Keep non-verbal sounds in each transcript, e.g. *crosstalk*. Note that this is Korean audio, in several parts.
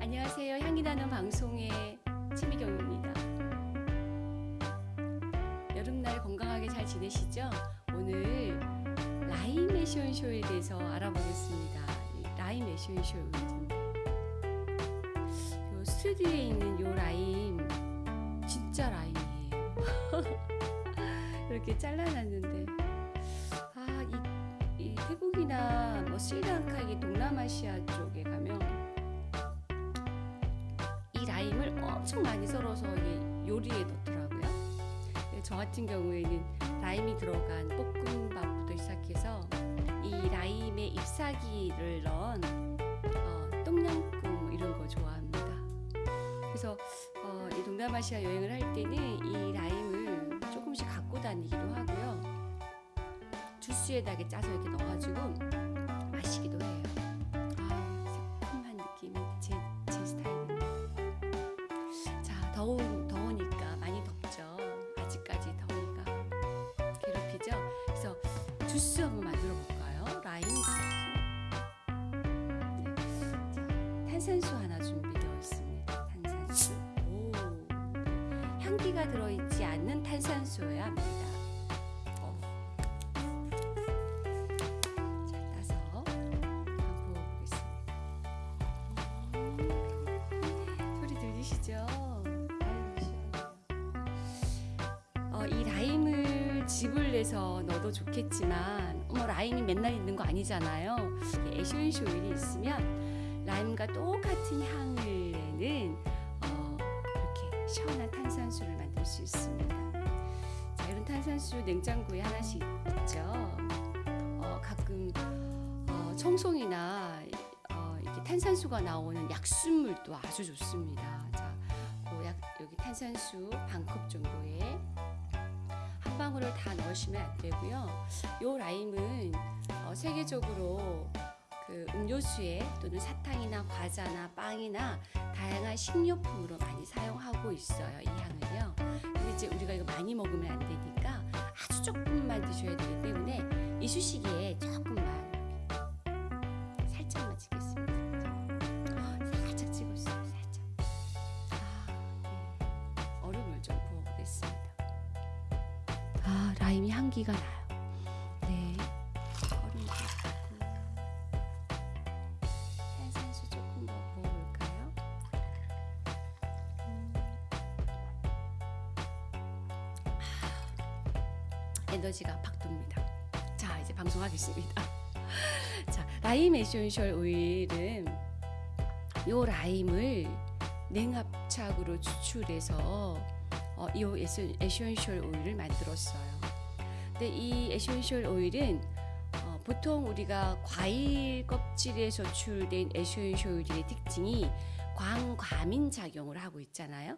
안녕하세요. 향기 나는 방송의 최미경입니다. 여름날 건강하게 잘 지내시죠? 오늘 라임 에센쇼에 대해서 알아보겠습니다. 요 스튜디오에 있는 요 라임 진짜 라임이에요. *laughs* 이렇게 잘라놨는데 아, 이, 이 태국이나 뭐 스리랑카 이 동남아시아 쪽에 가면 엄청 많이 썰어서 요리에 넣더라고요. 저 같은 경우에는 라임이 들어간 볶음밥부터 시작해서 이 라임에 잎사귀를 넣은 어, 똠양꿍 뭐 이런 거 좋아합니다. 그래서 어, 이 동남아시아 여행을 할 때는 이 라임을 조금씩 갖고 다니기도 하고요. 주스에다 이렇게 짜서 이렇게 넣어가지고 주스 한번 만들어 볼까요? 라임 주스. 네. 자, 탄산수 하나 준비되어 있습니다. 탄산수. 오. 네. 향기가 들어있지 않는 탄산수여야 합니다. 즙을 내서 넣어도 좋겠지만 어머 라임이 맨날 있는 거 아니잖아요. 에센셜 오일이 있으면 라임과 똑같은 향을 내는 어, 이렇게 시원한 탄산수를 만들 수 있습니다. 자, 이런 탄산수 냉장고에 하나씩 있죠. 어, 가끔 어, 청송이나 어, 이렇게 탄산수가 나오는 약수물도 아주 좋습니다. 자, 그 약, 여기 탄산수 반컵 정도에 한 방울을 다 넣으시면 안 되고요. 요 라임은 어, 세계적으로 그 음료수에 또는 사탕이나 과자나 빵이나 다양한 식료품으로 많이 사용하고 있어요. 이 향을요. 근데 이제 우리가 이거 많이 먹으면 안 되니까 아주 조금만 드셔야 되기 때문에 이쑤시개에 조금 에너지가 팍 돕니다. 자, 이제 방송하겠습니다. *laughs* 자, 라임 에센셜 오일은 요 라임을 냉압착으로 추출해서 어, 이 에센- 에센셜 오일을 만들었어요. 근데 이 에센셜 오일은 어, 보통 우리가 과일 껍질에서 추출된 에센셜 오일의 특징이 광과민 작용을 하고 있잖아요.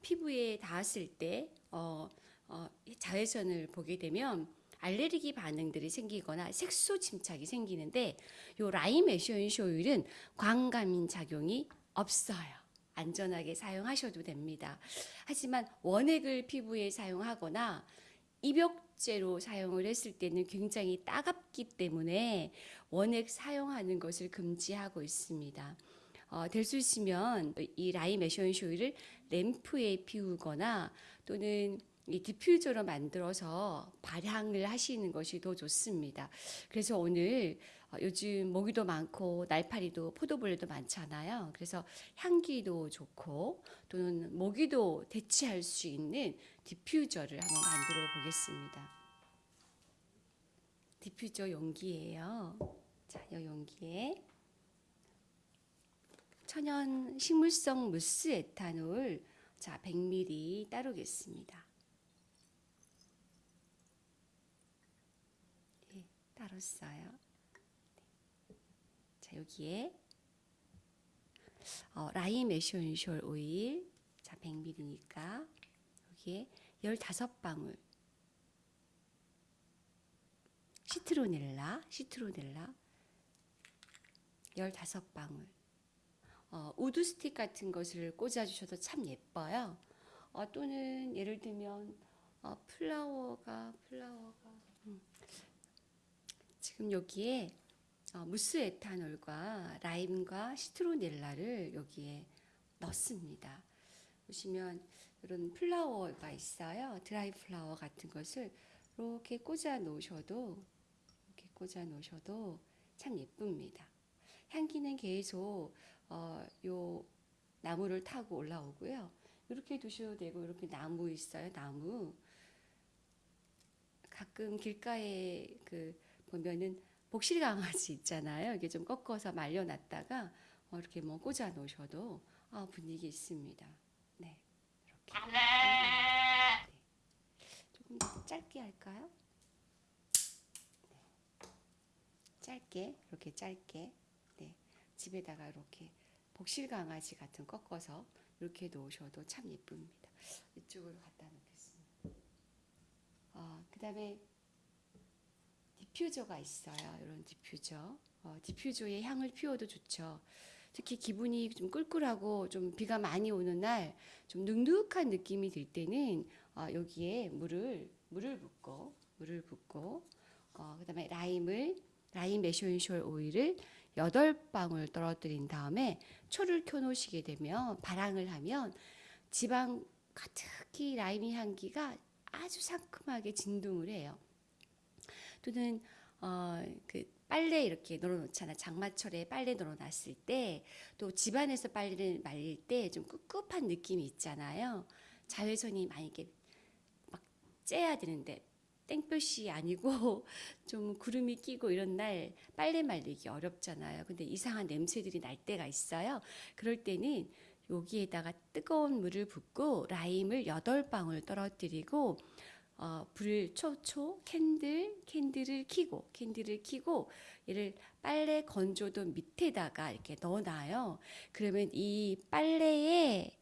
피부에 닿았을 때 어, 어, 이 자외선을 보게 되면 알레르기 반응들이 생기거나 색소 침착이 생기는데 요 라임 에센셜 오일은 광과민 작용이 없어요. 안전하게 사용하셔도 됩니다. 하지만 원액을 피부에 사용하거나 입욕제로 사용을 했을 때는 굉장히 따갑기 때문에 원액 사용하는 것을 금지하고 있습니다. 어, 될 수 있으면 이 오일을 램프에 피우거나 또는 이 디퓨저로 만들어서 발향을 하시는 것이 더 좋습니다. 그래서 오늘 어, 요즘 모기도 많고 날파리도 포도벌레도 많잖아요. 그래서 향기도 좋고 또는 모기도 퇴치할 수 있는 디퓨저를 한번 만들어 보겠습니다. 디퓨저 용기예요. 자, 이 용기에 천연 식물성 무수 에탄올 자 100ml 따르겠습니다. 예, 따랐어요. 네. 자 여기에 어, 라임 에센셜 오일 자 100ml니까 여기에 15방울 시트로넬라 시트로넬라 15방울 어, 우드 스틱 같은 것을 꽂아주셔도 참 예뻐요. 어, 또는 예를 들면 어, 플라워가 플라워가 음. 지금 여기에 어, 무수 에탄올과 라임과 시트로넬라를 여기에 넣습니다. 보시면 이런 플라워가 있어요. 드라이 플라워 같은 것을 이렇게 꽂아 놓으셔도 이렇게 꽂아 놓으셔도 참 예쁩니다. 향기는 계속 어, 요 나무를 타고 올라오고요. 이렇게 두셔도 되고 이렇게 나무 있어요. 나무 가끔 길가에 그 보면은 복실 강아지 있잖아요. 이게 좀 꺾어서 말려놨다가 어, 이렇게 뭐 꽂아 놓으셔도 아, 분위기 있습니다. 네, 이렇게 네. 조금 더 짧게 할까요? 네. 짧게 이렇게 짧게 네 집에다가 이렇게 복실 강아지 같은 꺾어서 이렇게 놓으셔도 참 예쁩니다. 이쪽으로 갖다 놓겠습니다. 어, 그 다음에 디퓨저가 있어요. 이런 디퓨저. 어, 디퓨저의 향을 피워도 좋죠. 특히 기분이 좀 꿀꿀하고 좀 비가 많이 오는 날 좀 눅눅한 느낌이 들 때는 어, 여기에 물을 물을 붓고 물을 붓고 어, 그다음에 라임을 라임 에센셜 오일을 여덟 방울 떨어뜨린 다음에 초를 켜놓으시게 되면 발향을 하면 집안 가득히 라임의 향기가 아주 상큼하게 진동을 해요. 또는 어, 그 빨래 이렇게 널어놓잖아. 장마철에 빨래 널어놨을 때 또 집안에서 빨래를 말릴 때 좀 꿉꿉한 느낌이 있잖아요. 자외선이 많이 이렇게 막 쬐야 되는데 땡볕이 아니고 *laughs* 좀 구름이 끼고 이런 날 빨래 말리기 어렵잖아요. 근데 이상한 냄새들이 날 때가 있어요. 그럴 때는 여기에다가 뜨거운 물을 붓고 라임을 여덟 방울 떨어뜨리고 어, 불을 초초 캔들 캔들을 켜고 캔들을 켜고 얘를 빨래 건조대 밑에다가 이렇게 넣어놔요. 그러면 이 빨래에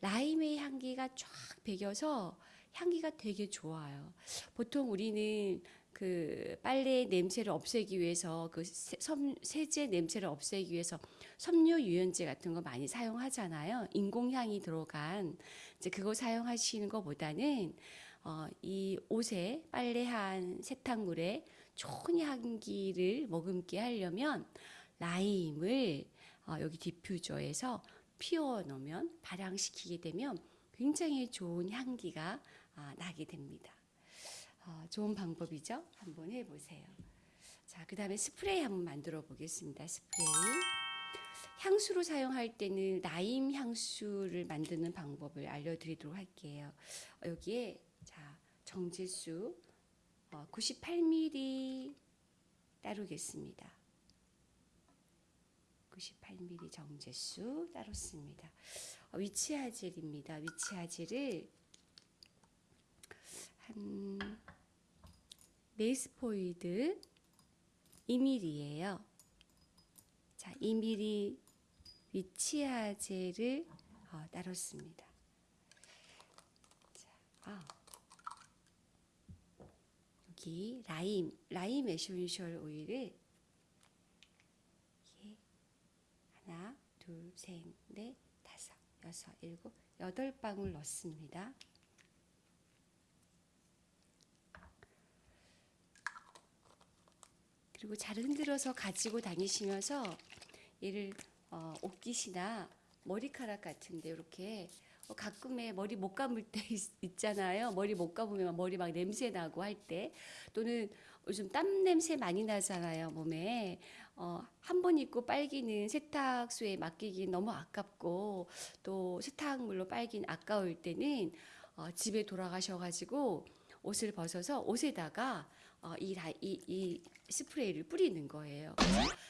라임의 향기가 쫙 배겨서 향기가 되게 좋아요. 보통 우리는 그 빨래 냄새를 없애기 위해서 그 세, 섬, 세제 냄새를 없애기 위해서 섬유 유연제 같은 거 많이 사용하잖아요. 인공향이 들어간 이제 그거 사용하시는 것보다는 어, 이 옷에 빨래한 세탁물에 좋은 향기를 머금게 하려면 라임을 어, 여기 디퓨저에서 피워 놓으면 발향시키게 되면 굉장히 좋은 향기가 아, 나게 됩니다. 어, 좋은 방법이죠? 한번 해보세요. 자, 그 다음에 스프레이 한번 만들어 보겠습니다. 스프레이. 향수로 사용할 때는 라임 향수를 만드는 방법을 알려드리도록 할게요. 어, 여기에 자 정제수 어, 98ml 따르겠습니다. 98ml 정제수 따랐습니다. 어, 위치아젤입니다. 위치아젤을 한 메이스포이드 2ml예요. 자, 2ml 위치하젤을 어, 따랐습니다. 자, 아. 여기 라임, 라임 에센셜 오일을 하나, 둘, 셋, 넷, 다섯, 여섯, 일곱, 여덟 방울 넣습니다. 그리고 잘 흔들어서 가지고 다니시면서 얘를 어, 옷깃이나 머리카락 같은데 이렇게 어, 가끔에 머리 못 감을 때 *laughs* 있, 잖아요 머리 못 감으면 머리 막 냄새 나고 할 때 또는 요즘 땀 냄새 많이 나잖아요 몸에 어, 한 번 입고 빨기는 세탁소에 맡기기 너무 아깝고 또 세탁물로 빨긴 아까울 때는 어, 집에 돌아가셔가지고 옷을 벗어서 옷에다가 어, 이, 라, 이, 이 스프레이를 뿌리는 거예요.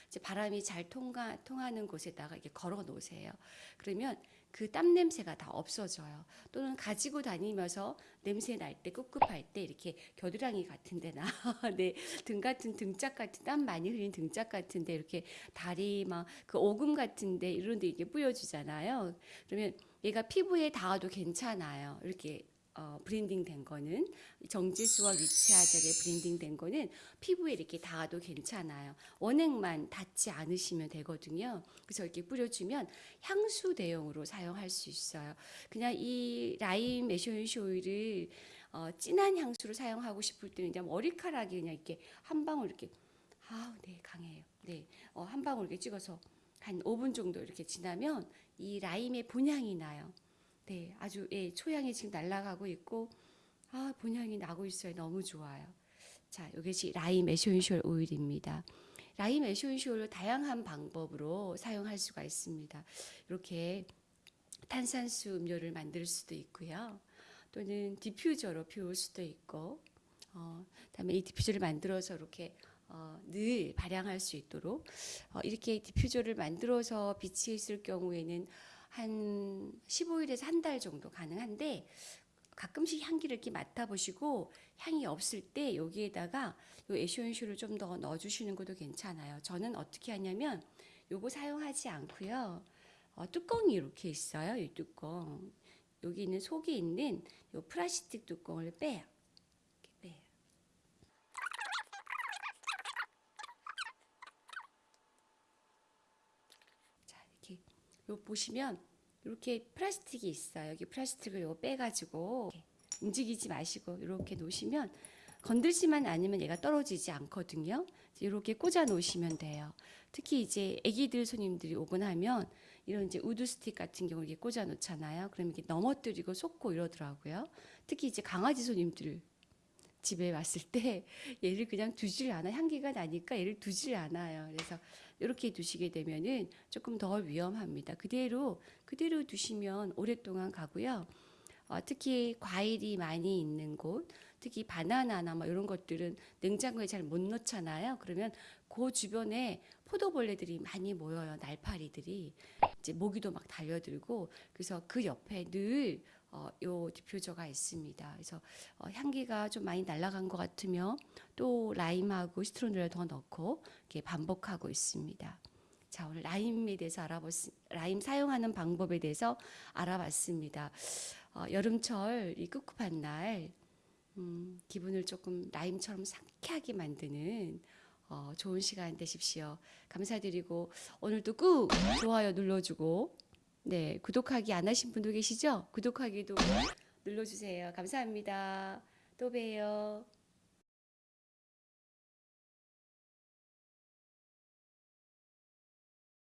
이제 바람이 잘 통하, 통하는 곳에다가 이렇게 걸어 놓으세요. 그러면 그 땀 냄새가 다 없어져요. 또는 가지고 다니면서 냄새 날 때 꿉꿉할 때 이렇게 겨드랑이 같은 데나 *laughs* 네, 등 같은 등짝 같은 땀 많이 흘린 등짝 같은 데 이렇게 다리 막 그 오금 같은 데 이런 데 이렇게 뿌려 주잖아요. 그러면 얘가 피부에 닿아도 괜찮아요. 이렇게 어, 블렌딩 된 거는 정제수와 witch hazel에 블렌딩 된 거는 피부에 이렇게 닿아도 괜찮아요. 원액만 닿지 않으시면 되거든요. 그래서 이렇게 뿌려주면 향수 대용으로 사용할 수 있어요. 그냥 이 라임 essential 오일을 어, 진한 향수로 사용하고 싶을 때는 이제 머리카락이 그냥 이렇게 한 방울 이렇게 아우 네 강해요. 네, 어, 한 방울 이렇게 찍어서 한 5분 정도 이렇게 지나면 이 라임의 본향이 나요. 네, 아주 예, 초향이 지금 날아가고 있고 아 본향이 나고 있어요. 너무 좋아요. 자, 이것이 라임 essential 오일입니다. 라임 essential을 다양한 방법으로 사용할 수가 있습니다. 이렇게 탄산수 음료를 만들 수도 있고요. 또는 디퓨저로 피울 수도 있고, 어, 그다음에 이 디퓨저를 만들어서 이렇게 어, 늘 발향할 수 있도록 어, 이렇게 디퓨저를 만들어서 빛이 있을 경우에는 한 15일에서 한 달 정도 가능한데 가끔씩 향기를 이렇게 맡아보시고 향이 없을 때 여기에다가 요 essential을 좀더 넣어주시는 것도 괜찮아요. 저는 어떻게 하냐면 요거 사용하지 않고요. 어, 뚜껑이 이렇게 있어요. 이 뚜껑. 여기 있는 속에 있는 요 플라스틱 뚜껑을 빼요. 이렇게 빼요. 자, 이렇게 요 보시면 이렇게 플라스틱이 있어요. 여기 플라스틱을 요 빼가지고 움직이지 마시고 이렇게 놓으시면 건들지만 않으면 얘가 떨어지지 않거든요. 이렇게 꽂아 놓으시면 돼요. 특히 이제 아기들 손님들이 오곤 하면 이런 이제 wood stick 같은 경우 이렇게 꽂아 놓잖아요. 그럼 이렇게 넘어뜨리고 쏟고 이러더라고요. 특히 이제 강아지 손님들 집에 왔을 때 *laughs* 얘를 그냥 두질 않아 향기가 나니까 얘를 두질 않아요. 그래서 이렇게 두시게 되면은 조금 더 위험합니다. 그대로 그대로 두시면 오랫동안 가고요. 어, 특히 과일이 많이 있는 곳, 특히 바나나나 뭐 이런 것들은 냉장고에 잘 못 넣잖아요. 그러면 그 주변에 포도벌레들이 많이 모여요. 날파리들이 이제 모기도 막 달려들고 그래서 그 옆에 늘 어, 요 디퓨저가 있습니다. 그래서 어, 향기가 좀 많이 날아간 것 같으면 또 라임하고 시트론을 더 넣고 이렇게 반복하고 있습니다. 자 오늘 라임에 대해서 알아봤 라임 사용하는 방법에 대해서 알아봤습니다. 어, 여름철 이 꿉꿉한 날 음, 기분을 조금 라임처럼 상쾌하게 만드는 어, 좋은 시간 되십시오. 감사드리고 오늘도 꾹 좋아요 눌러주고 네 구독하기 안 하신 분도 계시죠? 구독하기도 눌러주세요. 감사합니다. 또 봬요.